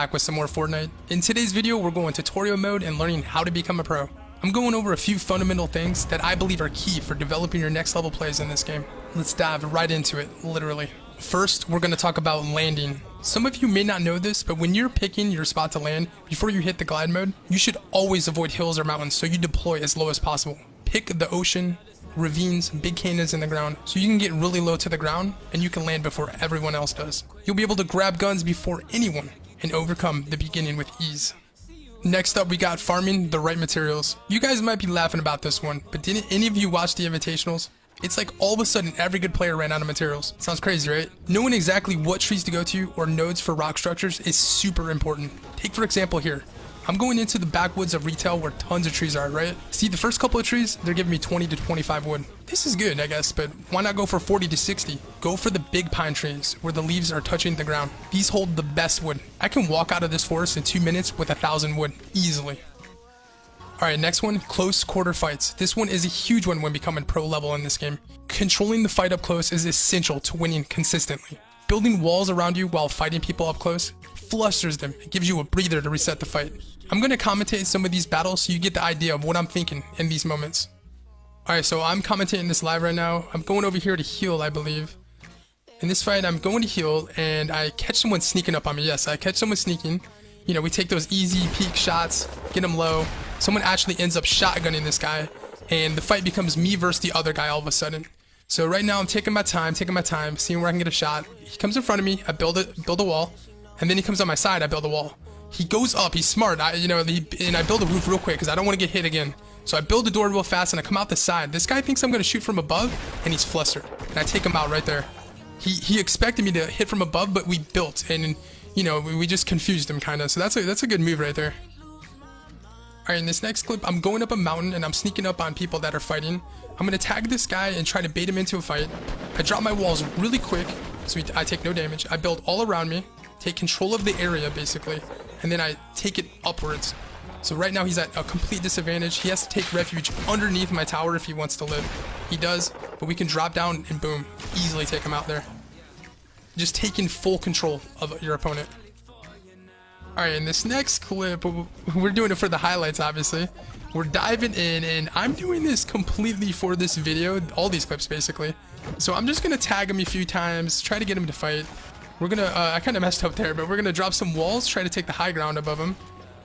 back with some more Fortnite. In today's video, we're going tutorial mode and learning how to become a pro. I'm going over a few fundamental things that I believe are key for developing your next level plays in this game. Let's dive right into it, literally. First, we're going to talk about landing. Some of you may not know this, but when you're picking your spot to land, before you hit the glide mode, you should always avoid hills or mountains so you deploy as low as possible. Pick the ocean, ravines, big canyons in the ground, so you can get really low to the ground and you can land before everyone else does. You'll be able to grab guns before anyone and overcome the beginning with ease. Next up, we got farming the right materials. You guys might be laughing about this one, but didn't any of you watch the Invitationals? It's like all of a sudden every good player ran out of materials. Sounds crazy, right? Knowing exactly what trees to go to or nodes for rock structures is super important. Take for example here, I'm going into the backwoods of retail where tons of trees are, right? See, the first couple of trees, they're giving me 20 to 25 wood. This is good, I guess, but why not go for 40 to 60? Go for the big pine trees where the leaves are touching the ground. These hold the best wood. I can walk out of this forest in two minutes with a thousand wood, easily. Alright, next one, close quarter fights. This one is a huge one when becoming pro level in this game. Controlling the fight up close is essential to winning consistently. Building walls around you while fighting people up close flusters them. It gives you a breather to reset the fight. I'm going to commentate some of these battles so you get the idea of what I'm thinking in these moments. Alright, so I'm commentating this live right now. I'm going over here to heal, I believe. In this fight, I'm going to heal, and I catch someone sneaking up on me. Yes, I catch someone sneaking. You know, we take those easy peek shots, get them low. Someone actually ends up shotgunning this guy, and the fight becomes me versus the other guy all of a sudden. So right now, I'm taking my time, taking my time, seeing where I can get a shot. He comes in front of me, I build it, build a wall, and then he comes on my side, I build a wall. He goes up, he's smart, I, you know, he, and I build a roof real quick because I don't want to get hit again. So I build the door real fast and I come out the side. This guy thinks I'm going to shoot from above and he's flustered. And I take him out right there. He, he expected me to hit from above, but we built and, you know, we, we just confused him kind of. So that's a, that's a good move right there. Alright, in this next clip, I'm going up a mountain and I'm sneaking up on people that are fighting. I'm going to tag this guy and try to bait him into a fight. I drop my walls really quick, so I take no damage. I build all around me take control of the area basically, and then I take it upwards. So right now he's at a complete disadvantage. He has to take refuge underneath my tower if he wants to live. He does, but we can drop down and boom, easily take him out there. Just taking full control of your opponent. Alright, in this next clip, we're doing it for the highlights obviously. We're diving in and I'm doing this completely for this video, all these clips basically. So I'm just going to tag him a few times, try to get him to fight. We're gonna, uh, I kind of messed up there, but we're gonna drop some walls, try to take the high ground above him.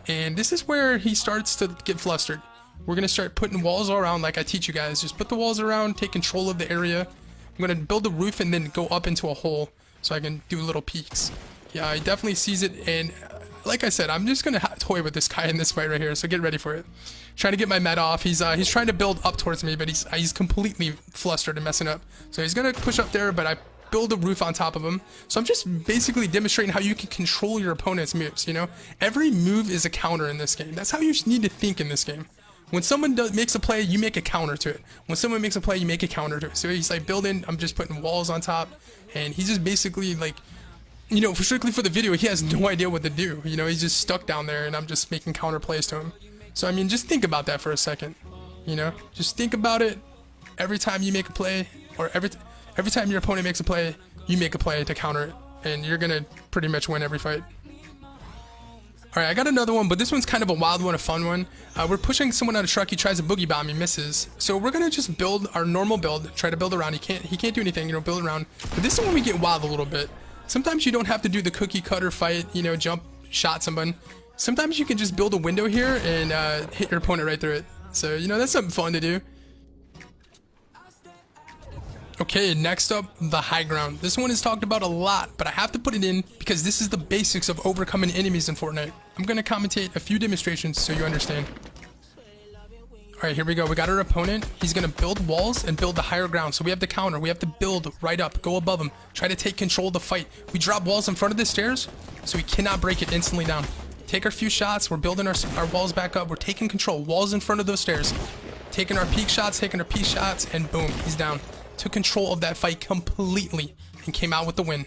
And this is where he starts to get flustered. We're gonna start putting walls all around like I teach you guys. Just put the walls around, take control of the area. I'm gonna build a roof and then go up into a hole so I can do little peeks. Yeah, he definitely sees it and uh, like I said, I'm just gonna toy with this guy in this fight right here, so get ready for it. Trying to get my med off. He's uh, he's trying to build up towards me, but he's he's completely flustered and messing up. So he's gonna push up there, but I build a roof on top of them. So I'm just basically demonstrating how you can control your opponent's moves, you know? Every move is a counter in this game. That's how you need to think in this game. When someone does, makes a play, you make a counter to it. When someone makes a play, you make a counter to it. So he's like building, I'm just putting walls on top, and he's just basically like, you know, strictly for the video, he has no idea what to do. You know, he's just stuck down there, and I'm just making counter plays to him. So I mean, just think about that for a second. You know, just think about it every time you make a play, or every every time your opponent makes a play, you make a play to counter it, and you're gonna pretty much win every fight. Alright, I got another one, but this one's kind of a wild one, a fun one. Uh, we're pushing someone on a truck, he tries a boogie bomb, he misses. So we're gonna just build our normal build, try to build around. He can't he can't do anything, you know, build around. But this is when we get wild a little bit. Sometimes you don't have to do the cookie cutter fight, you know, jump, shot someone. Sometimes you can just build a window here and uh, hit your opponent right through it. So, you know, that's something fun to do. Okay, next up, the high ground. This one is talked about a lot, but I have to put it in because this is the basics of overcoming enemies in Fortnite. I'm going to commentate a few demonstrations so you understand. Alright, here we go. We got our opponent. He's going to build walls and build the higher ground. So we have to counter. We have to build right up, go above him, try to take control of the fight. We drop walls in front of the stairs, so we cannot break it instantly down. Take our few shots. We're building our, our walls back up. We're taking control. Walls in front of those stairs. Taking our peek shots, taking our peek shots, and boom, he's down took control of that fight completely and came out with the win.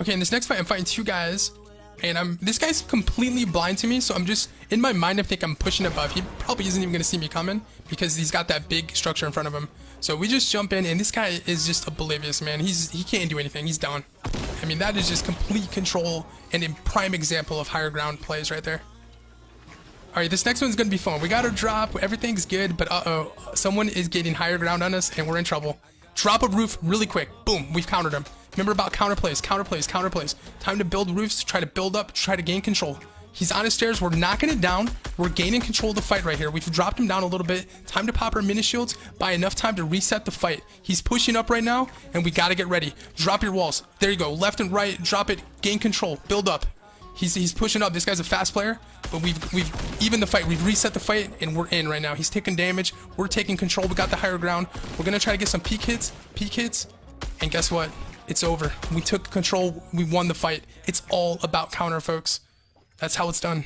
Okay, in this next fight, I'm fighting two guys, and I'm this guy's completely blind to me, so I'm just in my mind. I think I'm pushing above. He probably isn't even gonna see me coming because he's got that big structure in front of him. So we just jump in, and this guy is just oblivious, man. He's he can't do anything. He's down. I mean, that is just complete control and a prime example of higher ground plays right there. All right, this next one's gonna be fun. We got a drop, everything's good, but uh-oh, someone is getting higher ground on us and we're in trouble. Drop a roof really quick. Boom, we've countered him. Remember about counter plays, counter plays, counter plays. Time to build roofs, try to build up, try to gain control. He's on his stairs. We're knocking it down. We're gaining control of the fight right here. We've dropped him down a little bit. Time to pop our mini shields. Buy enough time to reset the fight. He's pushing up right now, and we got to get ready. Drop your walls. There you go. Left and right. Drop it. Gain control. Build up. He's, he's pushing up. This guy's a fast player, but we've we've even the fight. We've reset the fight, and we're in right now. He's taking damage. We're taking control. We got the higher ground. We're gonna try to get some peek hits, peek hits, and guess what? It's over. We took control. We won the fight. It's all about counter, folks. That's how it's done.